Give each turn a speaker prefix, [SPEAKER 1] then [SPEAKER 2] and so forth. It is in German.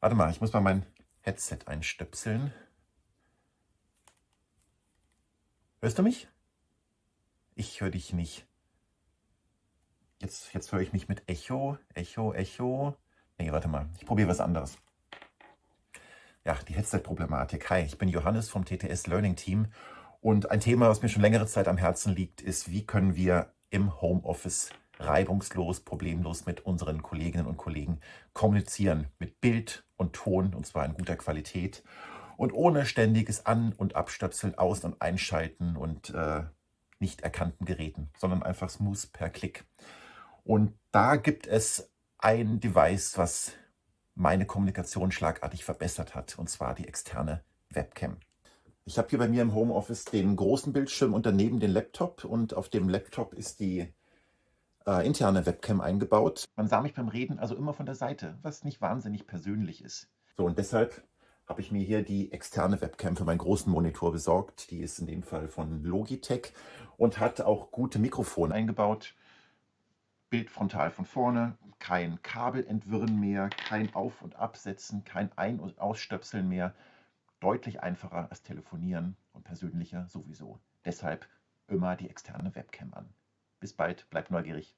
[SPEAKER 1] Warte mal, ich muss mal mein Headset einstöpseln. Hörst du mich? Ich höre dich nicht. Jetzt, jetzt höre ich mich mit Echo, Echo, Echo. Nee, warte mal, ich probiere was anderes. Ja, die Headset-Problematik. Hi, ich bin Johannes vom TTS Learning Team und ein Thema, was mir schon längere Zeit am Herzen liegt, ist, wie können wir im Homeoffice reibungslos, problemlos mit unseren Kolleginnen und Kollegen kommunizieren, mit Bild und Ton, und zwar in guter Qualität und ohne ständiges An- und Abstöpseln, Aus- und Einschalten und äh, nicht erkannten Geräten, sondern einfach smooth per Klick. Und da gibt es ein Device, was meine Kommunikation schlagartig verbessert hat, und zwar die externe Webcam. Ich habe hier bei mir im Homeoffice den großen Bildschirm und daneben den Laptop und auf dem Laptop ist die äh, interne Webcam eingebaut. Man sah mich beim Reden also immer von der Seite, was nicht wahnsinnig persönlich ist. So und deshalb habe ich mir hier die externe Webcam für meinen großen Monitor besorgt. Die ist in dem Fall von Logitech und hat auch gute Mikrofone eingebaut. Bild frontal von vorne, kein Kabelentwirren mehr, kein Auf- und Absetzen, kein Ein- und Ausstöpseln mehr. Deutlich einfacher als telefonieren und persönlicher sowieso. Deshalb immer die externe Webcam an. Bis bald, bleibt neugierig.